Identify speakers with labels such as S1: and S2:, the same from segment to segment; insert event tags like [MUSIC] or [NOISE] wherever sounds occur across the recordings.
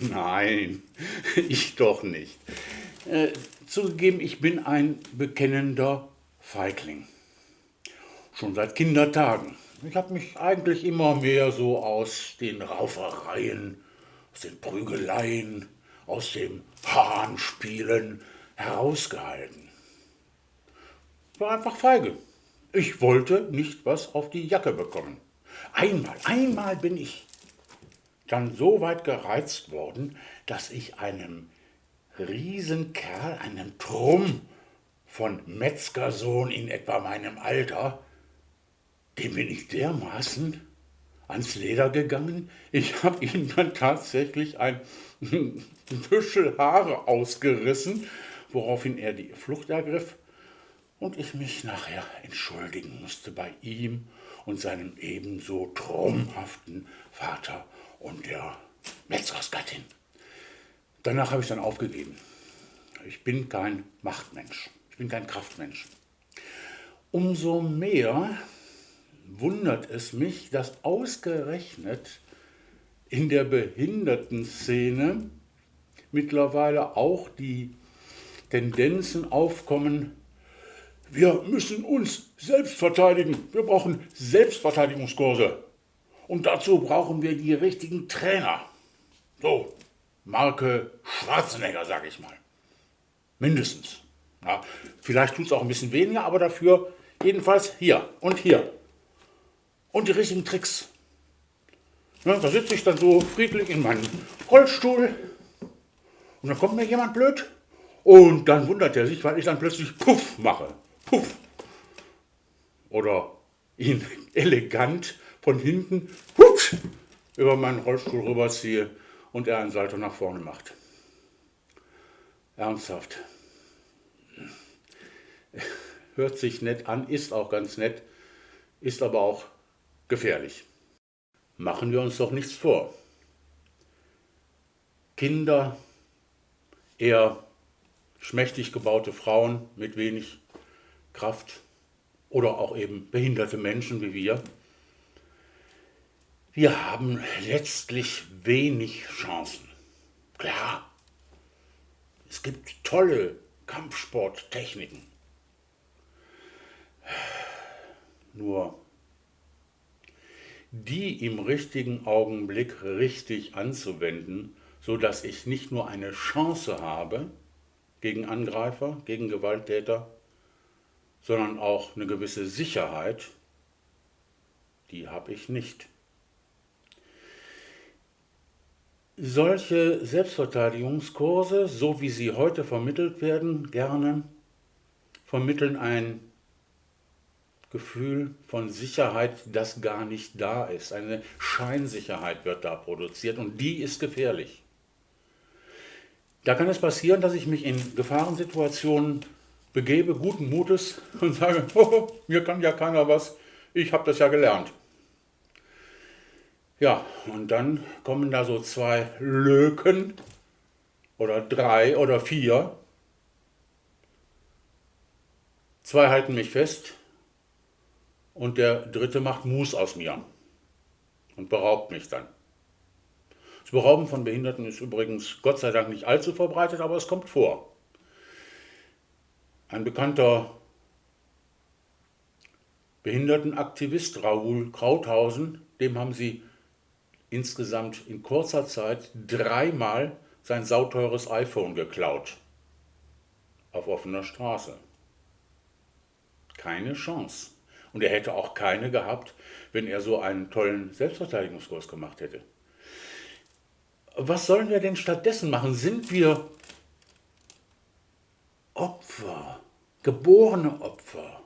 S1: Nein, [LAUGHS] ich doch nicht. Äh, zugegeben, ich bin ein bekennender Feigling. Schon seit Kindertagen. Ich habe mich eigentlich immer mehr so aus den Raufereien, aus den Prügeleien, aus dem Hahnspielen herausgehalten. War einfach feige. Ich wollte nicht was auf die Jacke bekommen. Einmal, einmal bin ich dann so weit gereizt worden, dass ich einem Riesenkerl, einem Trumm von Metzgersohn in etwa meinem Alter, dem bin ich dermaßen ans Leder gegangen, ich habe ihm dann tatsächlich ein [LAUGHS] Büschel Haare ausgerissen, woraufhin er die Flucht ergriff und ich mich nachher entschuldigen musste bei ihm und seinem ebenso traumhaften Vater und der Metzgersgattin. Danach habe ich dann aufgegeben. Ich bin kein Machtmensch, ich bin kein Kraftmensch. Umso mehr wundert es mich, dass ausgerechnet in der Behindertenszene mittlerweile auch die Tendenzen aufkommen, wir müssen uns selbst verteidigen, wir brauchen Selbstverteidigungskurse. Und dazu brauchen wir die richtigen Trainer. So, Marke Schwarzenegger, sage ich mal. Mindestens. Ja, vielleicht tut es auch ein bisschen weniger, aber dafür jedenfalls hier und hier. Und die richtigen Tricks. Ja, da sitze ich dann so friedlich in meinem Rollstuhl und dann kommt mir jemand blöd und dann wundert er sich, weil ich dann plötzlich Puff mache. Puff. Oder ihn [LAUGHS] elegant von hinten hups, über meinen Rollstuhl rüberziehe und er einen Salto nach vorne macht. Ernsthaft. Hört sich nett an, ist auch ganz nett, ist aber auch gefährlich. Machen wir uns doch nichts vor. Kinder, eher schmächtig gebaute Frauen mit wenig Kraft oder auch eben behinderte Menschen wie wir, wir haben letztlich wenig Chancen. Klar, es gibt tolle Kampfsporttechniken. Nur die im richtigen Augenblick richtig anzuwenden, so dass ich nicht nur eine Chance habe gegen Angreifer, gegen Gewalttäter, sondern auch eine gewisse Sicherheit, die habe ich nicht. Solche Selbstverteidigungskurse, so wie sie heute vermittelt werden, gerne vermitteln ein Gefühl von Sicherheit, das gar nicht da ist. Eine Scheinsicherheit wird da produziert und die ist gefährlich. Da kann es passieren, dass ich mich in Gefahrensituationen begebe, guten Mutes und sage, [LAUGHS] oh, mir kann ja keiner was, ich habe das ja gelernt. Ja, und dann kommen da so zwei Löken oder drei oder vier. Zwei halten mich fest und der dritte macht Mus aus mir und beraubt mich dann. Das Berauben von Behinderten ist übrigens Gott sei Dank nicht allzu verbreitet, aber es kommt vor. Ein bekannter Behindertenaktivist, Raoul Krauthausen, dem haben sie insgesamt in kurzer Zeit dreimal sein sauteures iPhone geklaut. Auf offener Straße. Keine Chance. Und er hätte auch keine gehabt, wenn er so einen tollen Selbstverteidigungskurs gemacht hätte. Was sollen wir denn stattdessen machen? Sind wir Opfer, geborene Opfer?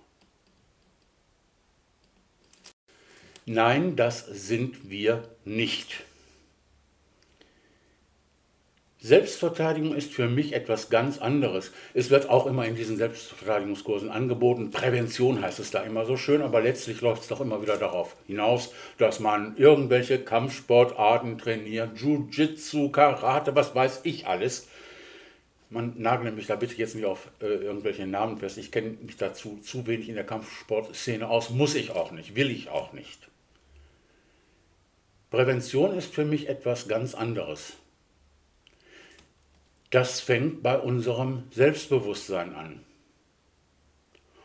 S1: Nein, das sind wir nicht. Selbstverteidigung ist für mich etwas ganz anderes. Es wird auch immer in diesen Selbstverteidigungskursen angeboten. Prävention heißt es da immer so schön, aber letztlich läuft es doch immer wieder darauf hinaus, dass man irgendwelche Kampfsportarten trainiert, Jiu-Jitsu, Karate, was weiß ich alles. Man nagle mich da bitte jetzt nicht auf äh, irgendwelche Namen fest. Ich kenne mich dazu zu wenig in der Kampfsportszene aus. Muss ich auch nicht, will ich auch nicht. Prävention ist für mich etwas ganz anderes. Das fängt bei unserem Selbstbewusstsein an.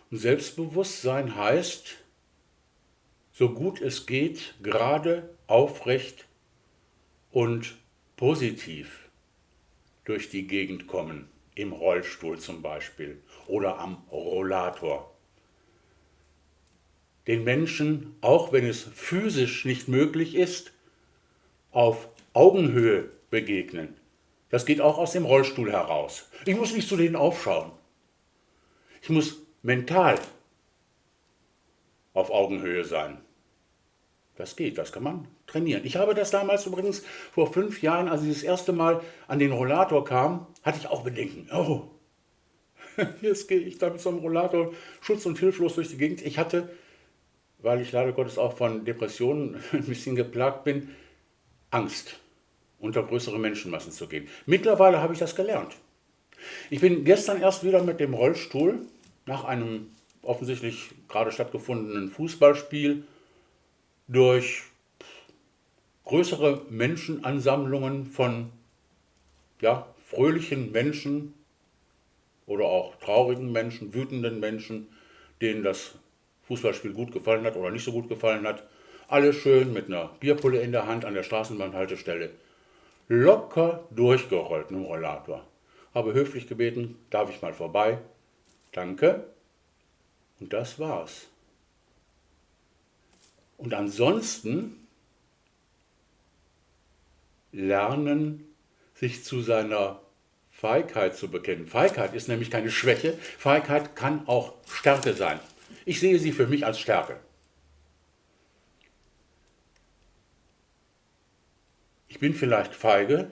S1: Und Selbstbewusstsein heißt, so gut es geht, gerade, aufrecht und positiv durch die Gegend kommen, im Rollstuhl zum Beispiel oder am Rollator. Den Menschen, auch wenn es physisch nicht möglich ist, auf Augenhöhe begegnen. Das geht auch aus dem Rollstuhl heraus. Ich muss nicht zu denen aufschauen. Ich muss mental auf Augenhöhe sein. Das geht, das kann man trainieren. Ich habe das damals übrigens vor fünf Jahren, als ich das erste Mal an den Rollator kam, hatte ich auch Bedenken. Oh, [LAUGHS] jetzt gehe ich da mit so einem Rollator schutz- und hilflos durch die Gegend. Ich hatte, weil ich leider Gottes auch von Depressionen [LAUGHS] ein bisschen geplagt bin, Angst, unter größere Menschenmassen zu gehen. Mittlerweile habe ich das gelernt. Ich bin gestern erst wieder mit dem Rollstuhl nach einem offensichtlich gerade stattgefundenen Fußballspiel durch größere Menschenansammlungen von ja, fröhlichen Menschen oder auch traurigen Menschen, wütenden Menschen, denen das Fußballspiel gut gefallen hat oder nicht so gut gefallen hat. Alle schön mit einer Bierpulle in der Hand an der Straßenbahnhaltestelle. Locker durchgerollt mit dem Rollator. Habe höflich gebeten, darf ich mal vorbei? Danke. Und das war's. Und ansonsten lernen, sich zu seiner Feigheit zu bekennen. Feigheit ist nämlich keine Schwäche. Feigheit kann auch Stärke sein. Ich sehe sie für mich als Stärke. Ich bin vielleicht feige.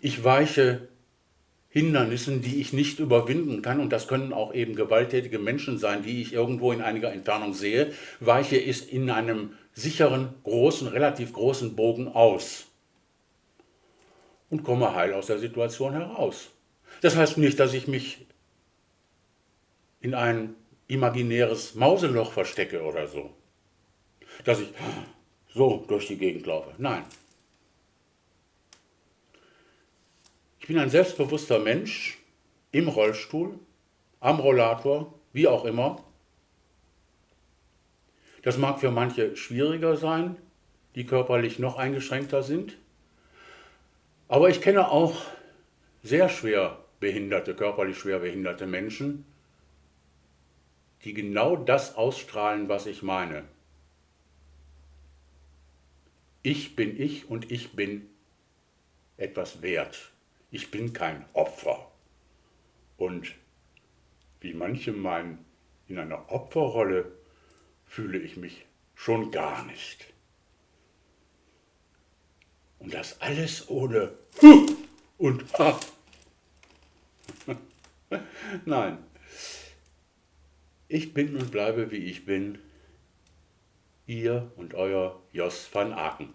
S1: Ich weiche Hindernissen, die ich nicht überwinden kann, und das können auch eben gewalttätige Menschen sein, die ich irgendwo in einiger Entfernung sehe, weiche ist in einem sicheren, großen, relativ großen Bogen aus und komme heil aus der Situation heraus. Das heißt nicht, dass ich mich in ein imaginäres Mauseloch verstecke oder so. Dass ich so durch die Gegend laufe. Nein, Ich bin ein selbstbewusster Mensch im Rollstuhl, am Rollator, wie auch immer. Das mag für manche schwieriger sein, die körperlich noch eingeschränkter sind. Aber ich kenne auch sehr schwer behinderte, körperlich schwer behinderte Menschen, die genau das ausstrahlen, was ich meine. Ich bin ich und ich bin etwas wert. Ich bin kein Opfer. Und wie manche meinen, in einer Opferrolle fühle ich mich schon gar nicht. Und das alles ohne und Ha. [LAUGHS] Nein, ich bin und bleibe wie ich bin, ihr und euer Jos van Aken.